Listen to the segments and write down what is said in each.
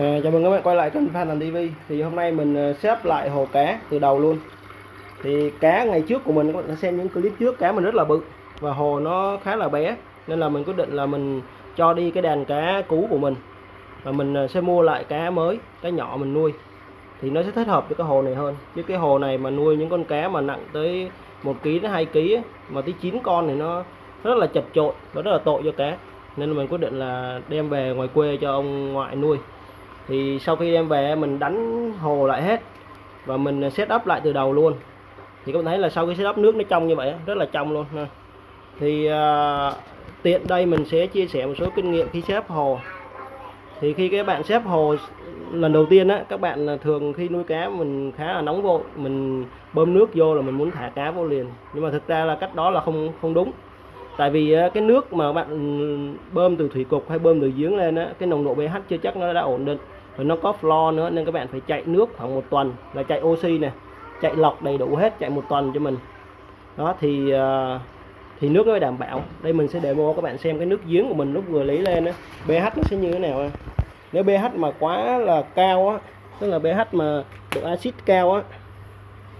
À, chào mừng các bạn quay lại kênh Phan Thành TV thì hôm nay mình ờ, xếp lại hồ cá từ đầu luôn. Thì cá ngày trước của mình các bạn đã xem những clip trước cá mình rất là bự và hồ nó khá là bé nên là mình quyết định là mình cho đi cái đàn cá cũ của mình và mình ờ, sẽ mua lại cá mới cá nhỏ mình nuôi. Thì nó sẽ thích hợp với cái hồ này hơn. Chứ cái hồ này mà nuôi những con cá mà nặng tới một kg đến 2 kg mà tới 9 con thì nó rất là chật chội nó rất là tội cho cá. Nên là mình quyết định là đem về ngoài quê cho ông ngoại nuôi thì sau khi đem về mình đánh hồ lại hết và mình set up lại từ đầu luôn. Thì các bạn thấy là sau khi set up nước nó trong như vậy rất là trong luôn thì uh, tiện đây mình sẽ chia sẻ một số kinh nghiệm khi xếp hồ. Thì khi các bạn xếp hồ lần đầu tiên á các bạn thường khi nuôi cá mình khá là nóng vội mình bơm nước vô là mình muốn thả cá vô liền. Nhưng mà thực ra là cách đó là không không đúng. Tại vì cái nước mà bạn ừ, bơm từ thủy cục hay bơm từ giếng lên á cái nồng độ pH chưa chắc nó đã ổn định rồi nó có flo nữa nên các bạn phải chạy nước khoảng một tuần là chạy oxy này chạy lọc đầy đủ hết chạy một tuần cho mình. Đó thì à, thì nước nó mới đảm bảo. Đây mình sẽ demo các bạn xem cái nước giếng của mình lúc vừa lấy lên đó pH nó sẽ như thế nào nếu pH mà quá là cao á tức là pH mà độ axit cao á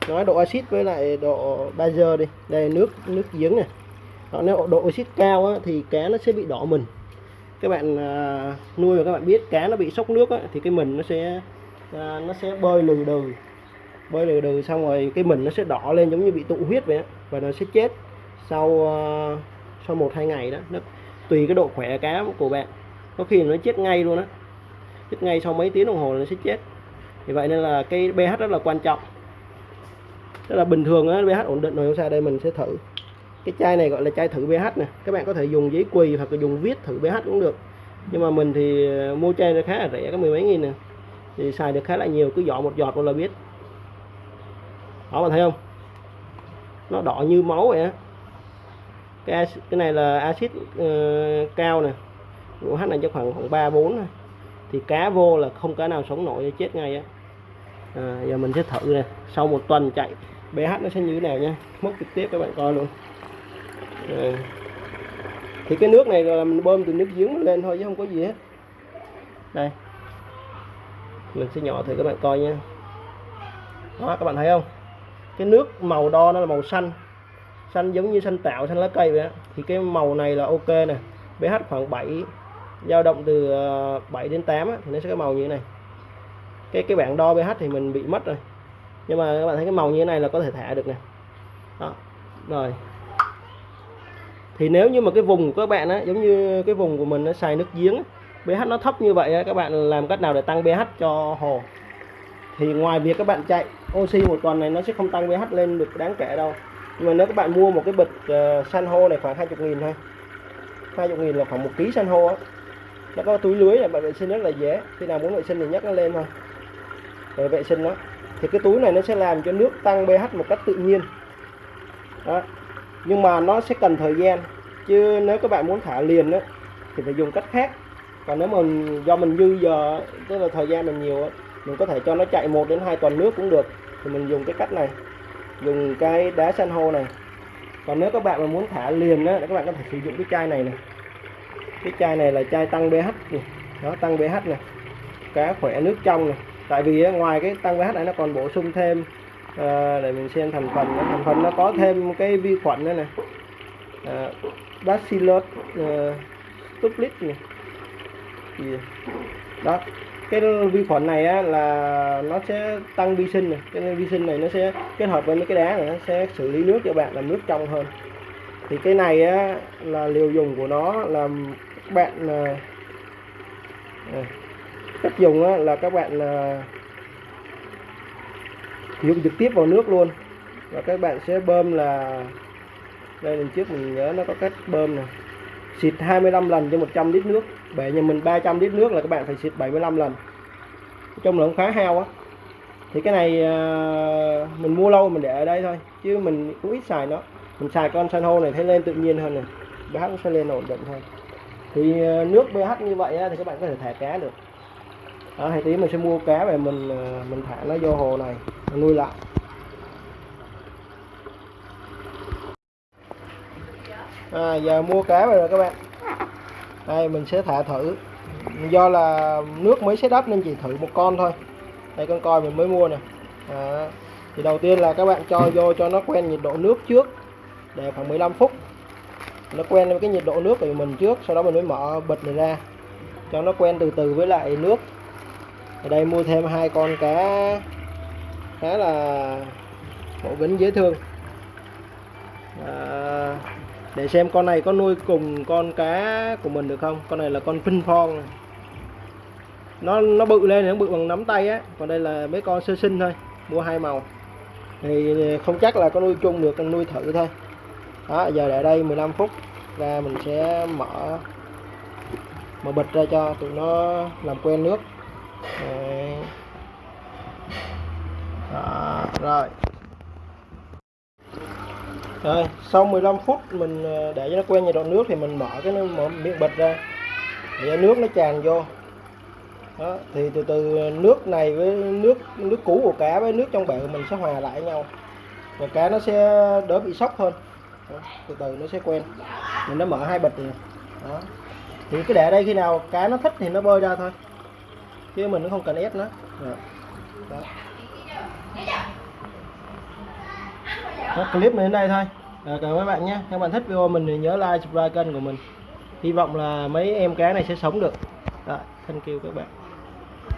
nói độ axit với lại độ bazơ đi. Đây nước nước giếng này. Đó, nếu độ axit cao á, thì cá nó sẽ bị đỏ mình các bạn à, nuôi và các bạn biết cá nó bị sốc nước á, thì cái mình nó sẽ à, nó sẽ bơi lừ đừ. Bơi lừ đừ xong rồi cái mình nó sẽ đỏ lên giống như bị tụ huyết vậy á, và nó sẽ chết sau à, sau một hai ngày đó. Nó tùy cái độ khỏe cá của bạn. Có khi nó chết ngay luôn á. Chết ngay sau mấy tiếng đồng hồ nó sẽ chết. Thì vậy nên là cái pH rất là quan trọng. Rất là bình thường á pH ổn định rồi không sao đây mình sẽ thử cái chai này gọi là chai thử pH nè. Các bạn có thể dùng giấy quỳ hoặc là dùng viết thử pH cũng được. Nhưng mà mình thì ờ, mua chai nó khá là rẻ có mười mấy nghìn nè. Thì xài được khá là nhiều cứ dọn một giọt là biết. Đó bạn thấy không? Nó đỏ như máu vậy á. Cái, cái này là axit uh, ờ, cao nè. pH này cho khoảng khoảng ba bốn thì cá vô là không cá nào sống nổi chết ngay á. À, giờ mình sẽ thử nè. Sau một tuần chạy pH nó sẽ như thế nào nha mốc trực tiếp các bạn coi luôn à. thì cái nước này là mình bơm từ nước giếng lên thôi chứ không có gì hết. Đây. Mình sẽ nhỏ thử các bạn coi nha. Đó các bạn thấy không? Cái nước màu đo nó là màu xanh. Xanh giống như xanh tạo xanh lá cây vậy đó. thì cái màu này là ok nè. pH khoảng 7 dao động từ ờ, 7 đến 8 á, thì nó sẽ có màu như thế này. Cái cái bảng đo pH thì mình bị mất rồi. Nhưng mà các bạn thấy cái màu như thế này là có thể thả được nè. Đó. Rồi thì nếu như mà cái vùng của các bạn á giống như cái vùng của mình nó xài nước giếng pH nó thấp như vậy á, các bạn làm cách nào để tăng pH cho hồ? Thì ngoài việc các bạn chạy oxy một tuần này nó sẽ không tăng pH lên được đáng kể đâu. Nhưng mà nếu các bạn mua một cái bịch uh, san hô này khoảng 20 nghìn thôi. 20 nghìn là khoảng một ký san hô á. Nó có túi lưới này bạn vệ sinh rất là dễ. Khi nào muốn vệ sinh thì nhắc nó lên thôi. Để vệ sinh nó. Thì cái túi này nó sẽ làm cho nước tăng pH một cách tự nhiên. Đó nhưng mà nó sẽ cần thời gian. Chứ nếu các bạn muốn thả liền á, thì phải dùng cách khác. Còn nếu mình do mình dư giờ, tức là thời gian mình nhiều mình có thể cho nó chạy một đến hai tuần nước cũng được. Thì mình dùng cái cách này. Dùng cái đá san hô này. Còn nếu các bạn mà muốn thả liền á các bạn có thể sử dụng cái chai này này. Cái chai này là chai tăng pH này. đó, tăng pH này. Cá khỏe nước trong này. Tại vì ngoài cái tăng pH này, nó còn bổ sung thêm à, để mình xem thành phần thành phần nó có thêm cái vi khuẩn nữa này à, ờ, bacillus ờ, uh, stuplit này đó. Cái vi khuẩn này á, là nó sẽ tăng vi sinh này cái vi sinh này nó sẽ kết hợp với mấy cái đá này nó sẽ xử lý nước cho bạn làm nước trong hơn. Thì cái này á, là liều dùng của nó là các bạn à, cách dùng á, là các bạn à, dùng trực tiếp vào nước luôn. Và các bạn sẽ bơm là, đây lần trước mình nhớ nó có cách bơm này xịt 25 lần cho 100 lít nước. Bể nhà mình 300 lít nước là các bạn phải xịt 75 lần. Trong là cũng khá heo á. Thì cái này à, mình mua lâu mình để ở đây thôi, chứ mình cũng ít xài nó. Mình xài con san hô này thấy lên tự nhiên hơn này pH nó sẽ lên ổn định thôi thì à, nước pH như vậy thì các bạn có thể thả cá được đó, thì tí mình sẽ mua cá về mình ờ, mình thả nó vô hồ này nuôi lại. À, giờ mua cá về rồi các bạn. Đây mình sẽ thả thử. Do là nước mới set up nên chỉ thử một con thôi. Đây con coi mình mới mua nè. À, thì đầu tiên là các bạn cho vô cho nó quen nhiệt độ nước trước để khoảng 15 phút. Nó quen với cái nhiệt độ nước của mình trước sau đó mình mới mở bịch này ra. Cho nó quen từ từ với lại nước ở đây mua thêm hai con cá khá là mẫu vĩnh dễ thương. À, để xem con này có nuôi cùng con cá của mình được không? Con này là con pin phong. Này. nó nó bự lên nó bự bằng nắm tay á. Còn đây là mấy con sơ sinh thôi mua hai màu. Thì không chắc là có nuôi chung được con nuôi thử thôi. Đó giờ để đây 15 phút ra mình sẽ mở mở bịch ra cho tụi nó làm quen nước. Đấy. Đó, rồi. Rồi sau 15 phút mình ờ, để cho nó quen nhiệt độ nước thì mình mở cái nó mở miệng bịch ra. Để nước nó tràn vô. Đó thì từ từ nước này với nước nước cũ của cá với nước trong bể của mình sẽ hòa lại với nhau. Và cá nó sẽ đỡ bị sốc hơn. Đó, từ từ nó sẽ quen. Mình nó mở hai bịch này đó. Thì cứ để đây khi nào cá nó thích thì nó bơi ra thôi chứ mình cũng không cần ép nó. Dạ. Đó. Đó, clip mình đến đây thôi. À, cảm ơn các bạn nhé. Các bạn thích video mình thì nhớ like subscribe kênh của mình. Hy vọng là mấy em cá này sẽ sống được. Đó, thank you các bạn.